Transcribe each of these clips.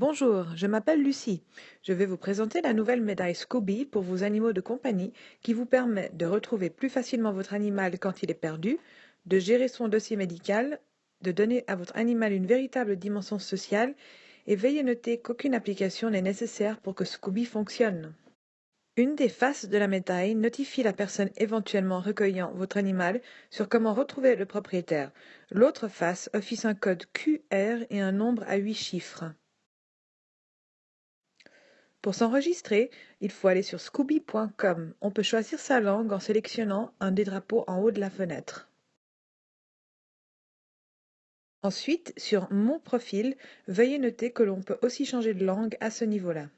Bonjour, je m'appelle Lucie. Je vais vous présenter la nouvelle médaille Scooby pour vos animaux de compagnie qui vous permet de retrouver plus facilement votre animal quand il est perdu, de gérer son dossier médical, de donner à votre animal une véritable dimension sociale et veillez noter qu'aucune application n'est nécessaire pour que Scooby fonctionne. Une des faces de la médaille notifie la personne éventuellement recueillant votre animal sur comment retrouver le propriétaire. L'autre face affiche un code QR et un nombre à huit chiffres. Pour s'enregistrer, il faut aller sur scooby.com. On peut choisir sa langue en sélectionnant un des drapeaux en haut de la fenêtre. Ensuite, sur Mon profil, veuillez noter que l'on peut aussi changer de langue à ce niveau-là.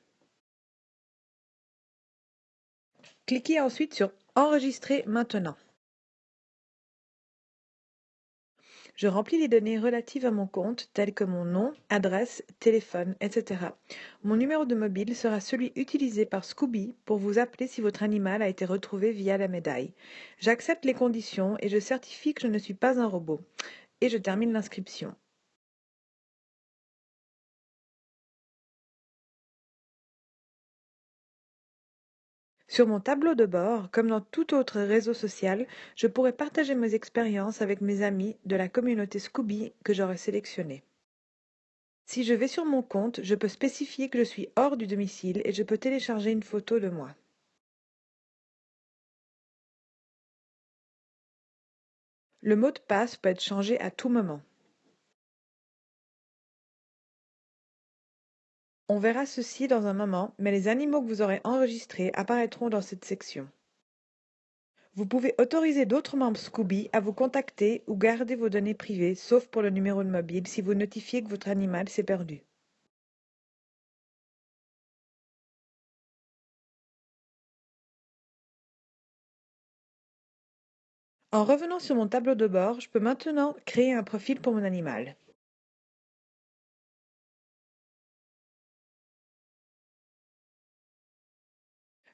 Cliquez ensuite sur Enregistrer maintenant. Je remplis les données relatives à mon compte telles que mon nom, adresse, téléphone, etc. Mon numéro de mobile sera celui utilisé par Scooby pour vous appeler si votre animal a été retrouvé via la médaille. J'accepte les conditions et je certifie que je ne suis pas un robot. Et je termine l'inscription. Sur mon tableau de bord, comme dans tout autre réseau social, je pourrais partager mes expériences avec mes amis de la communauté Scooby que j'aurais sélectionnée. Si je vais sur mon compte, je peux spécifier que je suis hors du domicile et je peux télécharger une photo de moi. Le mot de passe peut être changé à tout moment. On verra ceci dans un moment, mais les animaux que vous aurez enregistrés apparaîtront dans cette section. Vous pouvez autoriser d'autres membres Scooby à vous contacter ou garder vos données privées, sauf pour le numéro de mobile si vous notifiez que votre animal s'est perdu. En revenant sur mon tableau de bord, je peux maintenant créer un profil pour mon animal.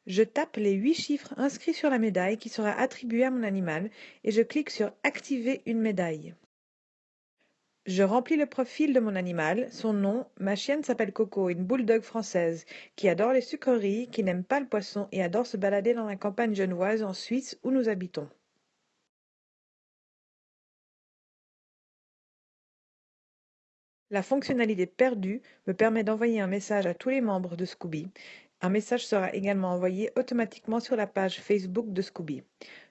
Je tape les huit chiffres inscrits sur la médaille qui sera attribuée à mon animal et je clique sur Activer une médaille. Je remplis le profil de mon animal, son nom, ma chienne s'appelle Coco, une bulldog française, qui adore les sucreries, qui n'aime pas le poisson et adore se balader dans la campagne genevoise en Suisse où nous habitons. La fonctionnalité perdue me permet d'envoyer un message à tous les membres de Scooby un message sera également envoyé automatiquement sur la page Facebook de Scooby.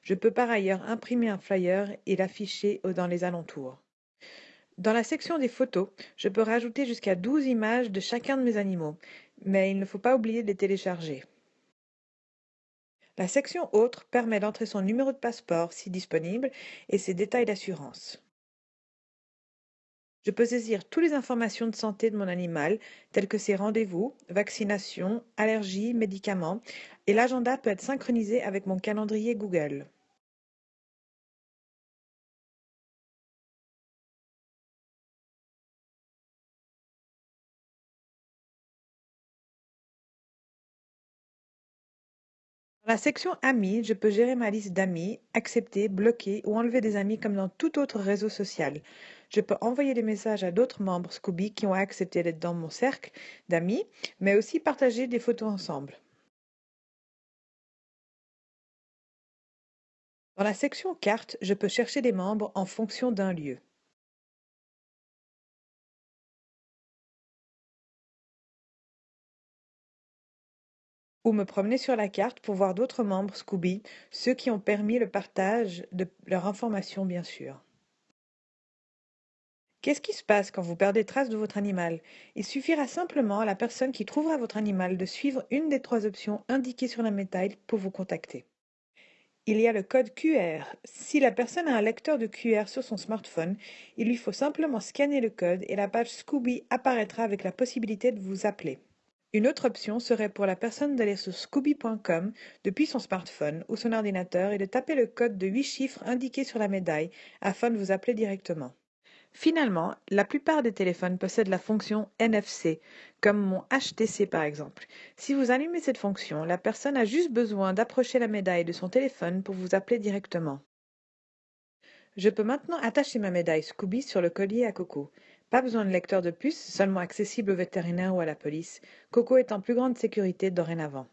Je peux par ailleurs imprimer un flyer et l'afficher dans les alentours. Dans la section des photos, je peux rajouter jusqu'à 12 images de chacun de mes animaux, mais il ne faut pas oublier de les télécharger. La section Autres permet d'entrer son numéro de passeport si disponible et ses détails d'assurance. Je peux saisir toutes les informations de santé de mon animal, telles que ses rendez-vous, vaccinations, allergies, médicaments, et l'agenda peut être synchronisé avec mon calendrier Google. Dans la section Amis, je peux gérer ma liste d'amis, accepter, bloquer ou enlever des amis comme dans tout autre réseau social. Je peux envoyer des messages à d'autres membres Scooby qui ont accepté d'être dans mon cercle d'amis, mais aussi partager des photos ensemble. Dans la section Cartes, je peux chercher des membres en fonction d'un lieu. Ou me promener sur la carte pour voir d'autres membres Scooby, ceux qui ont permis le partage de leurs informations bien sûr. Qu'est-ce qui se passe quand vous perdez trace de votre animal? Il suffira simplement à la personne qui trouvera votre animal de suivre une des trois options indiquées sur la médaille pour vous contacter. Il y a le code QR. Si la personne a un lecteur de QR sur son smartphone, il lui faut simplement scanner le code et la page Scooby apparaîtra avec la possibilité de vous appeler. Une autre option serait pour la personne d'aller sur scooby.com depuis son smartphone ou son ordinateur et de taper le code de 8 chiffres indiqué sur la médaille afin de vous appeler directement. Finalement, la plupart des téléphones possèdent la fonction NFC, comme mon HTC par exemple. Si vous allumez cette fonction, la personne a juste besoin d'approcher la médaille de son téléphone pour vous appeler directement. Je peux maintenant attacher ma médaille Scooby sur le collier à coco. Pas besoin de lecteur de puce, seulement accessible aux vétérinaires ou à la police. Coco est en plus grande sécurité dorénavant.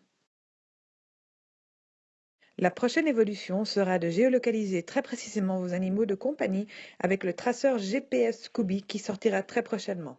La prochaine évolution sera de géolocaliser très précisément vos animaux de compagnie avec le traceur GPS Scooby qui sortira très prochainement.